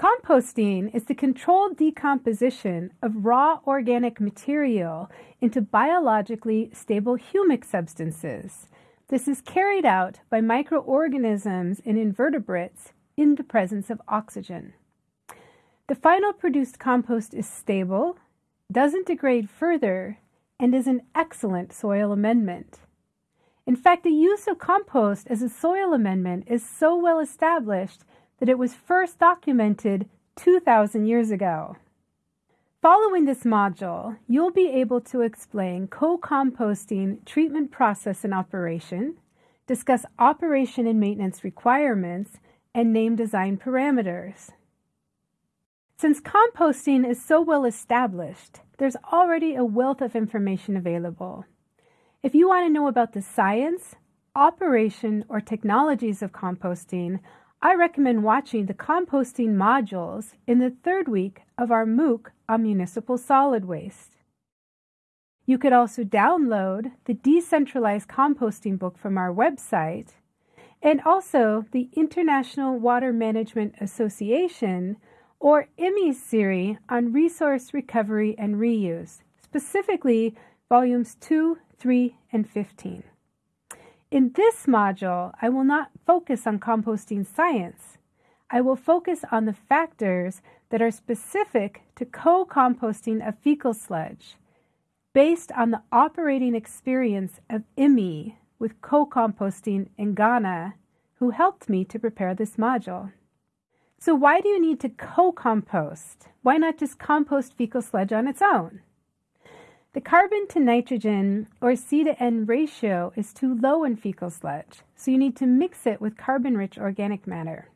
Composting is the controlled decomposition of raw organic material into biologically stable humic substances. This is carried out by microorganisms and invertebrates in the presence of oxygen. The final produced compost is stable, doesn't degrade further, and is an excellent soil amendment. In fact, the use of compost as a soil amendment is so well established that it was first documented 2,000 years ago. Following this module, you'll be able to explain co-composting treatment process and operation, discuss operation and maintenance requirements, and name design parameters. Since composting is so well established, there's already a wealth of information available. If you want to know about the science, operation, or technologies of composting, I recommend watching the composting modules in the third week of our MOOC on municipal solid waste. You could also download the Decentralized Composting book from our website and also the International Water Management Association or IWMI series on resource recovery and reuse, specifically volumes 2, 3, and 15. In this module, I will not focus on composting science. I will focus on the factors that are specific to co-composting of fecal sludge based on the operating experience of IWMI with co-composting in Ghana, who helped me to prepare this module. So why do you need to co-compost? Why not just compost fecal sludge on its own? The carbon to nitrogen or C to N ratio is too low in fecal sludge, so you need to mix it with carbon-rich organic matter.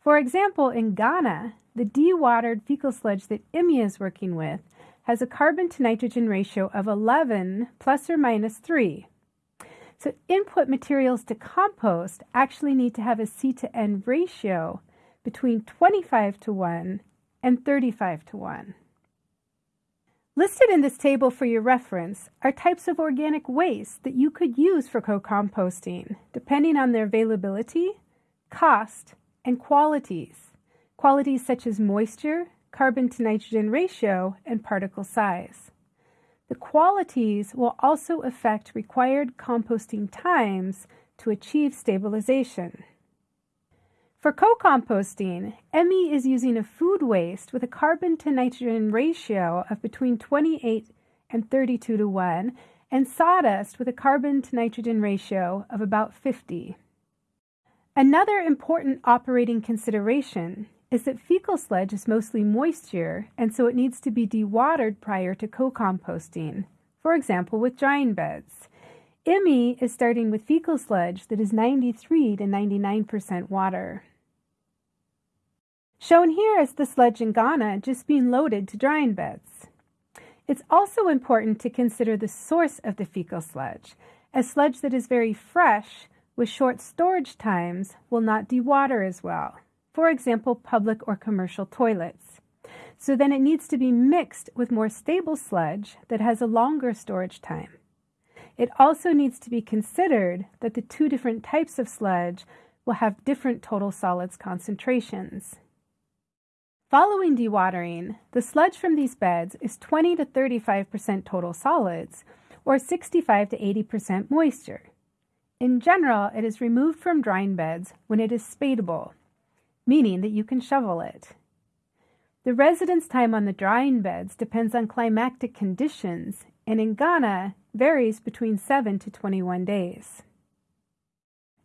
For example, in Ghana, the dewatered fecal sludge that IWMI is working with has a carbon to nitrogen ratio of 11 plus or minus 3. So input materials to compost actually need to have a C to N ratio between 25 to 1 and 35 to 1. Listed in this table for your reference are types of organic waste that you could use for co-composting, depending on their availability, cost, and qualities. Qualities such as moisture, carbon to nitrogen ratio, and particle size. The qualities will also affect required composting times to achieve stabilization. For co-composting, IWMI is using a food waste with a carbon to nitrogen ratio of between 28 and 32 to 1 and sawdust with a carbon to nitrogen ratio of about 50. Another important operating consideration is that fecal sludge is mostly moisture and so it needs to be dewatered prior to co-composting, for example with drying beds. IWMI is starting with fecal sludge that is 93 to 99% water. Shown here is the sludge in Ghana just being loaded to drying beds. It's also important to consider the source of the fecal sludge, as sludge that is very fresh with short storage times will not dewater as well. For example, public or commercial toilets. So then it needs to be mixed with more stable sludge that has a longer storage time. It also needs to be considered that the two different types of sludge will have different total solids concentrations. Following dewatering, the sludge from these beds is 20 to 35% total solids, or 65 to 80% moisture. In general, it is removed from drying beds when it is spadable, meaning that you can shovel it. The residence time on the drying beds depends on climatic conditions and in Ghana varies between 7 to 21 days.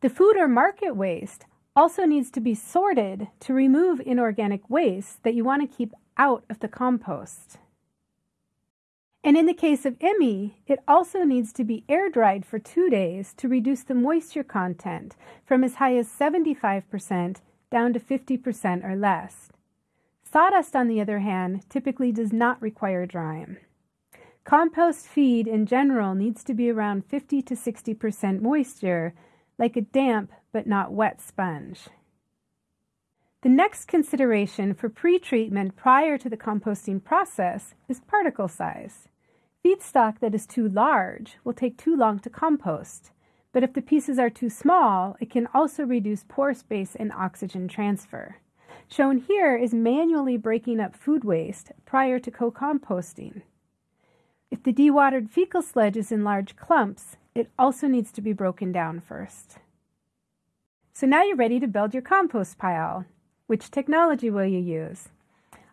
The food or market waste also needs to be sorted to remove inorganic waste that you want to keep out of the compost. And in the case of IWMI, it also needs to be air dried for two days to reduce the moisture content from as high as 75% down to 50% or less. Sawdust, on the other hand, typically does not require drying. Compost feed in general needs to be around 50 to 60% moisture, like a damp but not wet sponge. The next consideration for pre-treatment prior to the composting process is particle size. Feedstock that is too large will take too long to compost, but if the pieces are too small, it can also reduce pore space and oxygen transfer. Shown here is manually breaking up food waste prior to co-composting. If the dewatered fecal sludge is in large clumps, it also needs to be broken down first. So now you're ready to build your compost pile. Which technology will you use?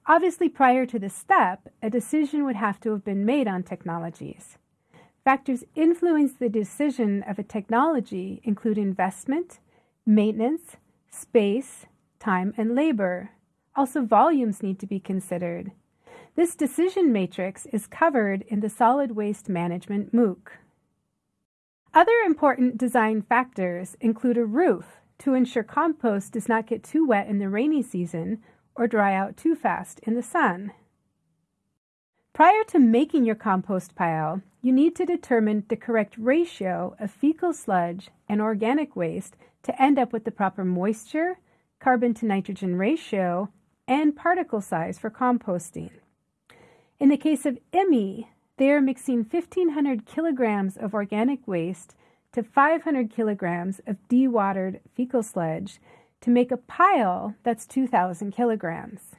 Obviously, prior to this step, a decision would have to have been made on technologies. Factors influence the decision of a technology include investment, maintenance, space, time, and labor. Also, volumes need to be considered. This decision matrix is covered in the Solid Waste Management MOOC. Other important design factors include a roof to ensure compost does not get too wet in the rainy season or dry out too fast in the sun. Prior to making your compost pile, you need to determine the correct ratio of fecal sludge and organic waste to end up with the proper moisture, carbon to nitrogen ratio, and particle size for composting. In the case of IWMI, they are mixing 1,500 kilograms of organic waste to 500 kilograms of dewatered fecal sludge to make a pile that's 2,000 kilograms.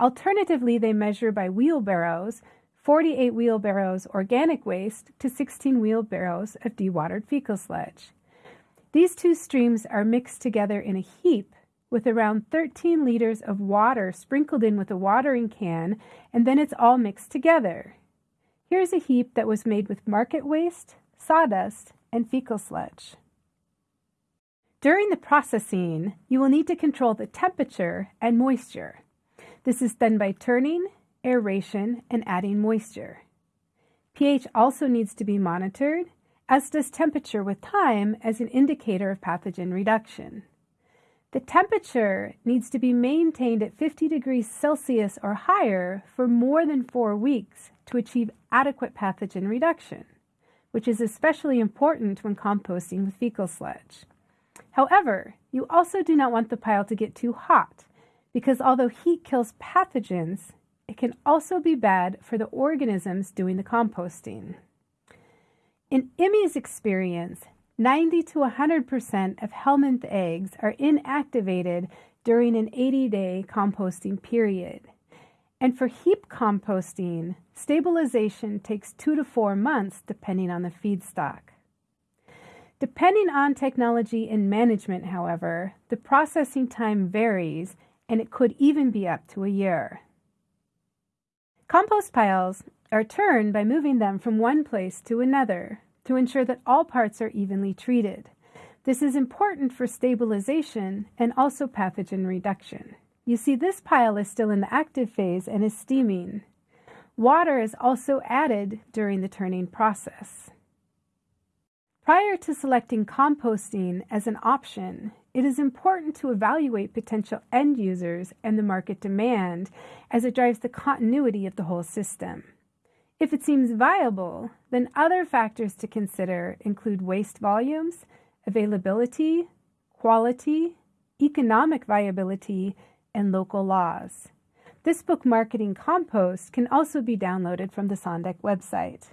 Alternatively, they measure by wheelbarrows 48 wheelbarrows organic waste to 16 wheelbarrows of dewatered fecal sludge. These two streams are mixed together in a heap with around 13 liters of water sprinkled in with a watering can, and then it's all mixed together. Here's a heap that was made with market waste, sawdust, and fecal sludge. During the processing, you will need to control the temperature and moisture. This is done by turning, aeration, and adding moisture. pH also needs to be monitored, as does temperature with time as an indicator of pathogen reduction. The temperature needs to be maintained at 50 degrees Celsius or higher for more than four weeks to achieve adequate pathogen reduction which is especially important when composting with fecal sludge. However, you also do not want the pile to get too hot, because although heat kills pathogens, it can also be bad for the organisms doing the composting. In IWMI's experience, 90 to 100% of Helminth eggs are inactivated during an 80 day composting period. And for heap composting, stabilization takes two to four months depending on the feedstock. Depending on technology and management, however, the processing time varies and it could even be up to a year. Compost piles are turned by moving them from one place to another to ensure that all parts are evenly treated. This is important for stabilization and also pathogen reduction. You see this pile is still in the active phase and is steaming. Water is also added during the turning process. Prior to selecting composting as an option, it is important to evaluate potential end users and the market demand as it drives the continuity of the whole system. If it seems viable, then other factors to consider include waste volumes, availability, quality, economic viability, and local laws. This book, Marketing Compost, can also be downloaded from the Sandec website.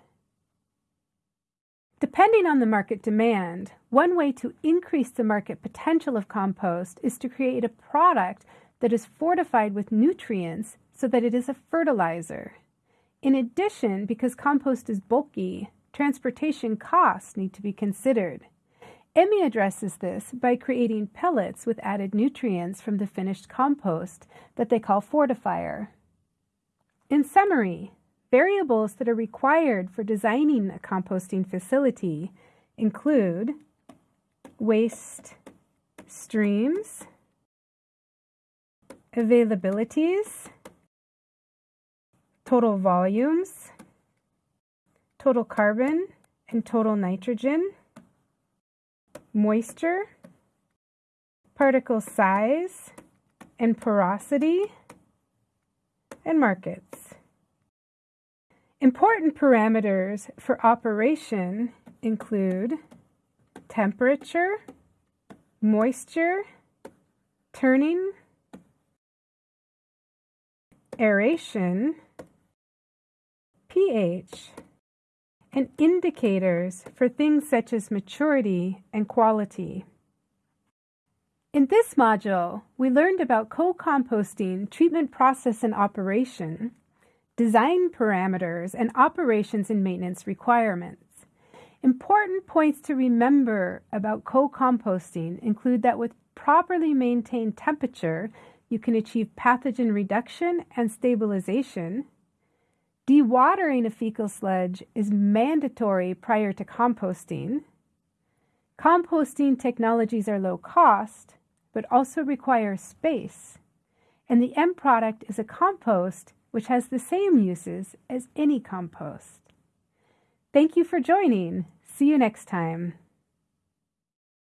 Depending on the market demand, one way to increase the market potential of compost is to create a product that is fortified with nutrients so that it is a fertilizer. In addition, because compost is bulky, transportation costs need to be considered. IWMI addresses this by creating pellets with added nutrients from the finished compost that they call Fortifer. In summary, variables that are required for designing a composting facility include waste streams, availabilities, total volumes, total carbon and total nitrogen, moisture, particle size and porosity, and markets. Important parameters for operation include temperature, moisture, turning, aeration, pH, and indicators for things such as maturity and quality. In this module, we learned about co-composting treatment process and operation, design parameters, and operations and maintenance requirements. Important points to remember about co-composting include that with properly maintained temperature, you can achieve pathogen reduction and stabilization. Dewatering a fecal sludge is mandatory prior to composting. Composting technologies are low cost, but also require space. And the end product is a compost which has the same uses as any compost. Thank you for joining. See you next time.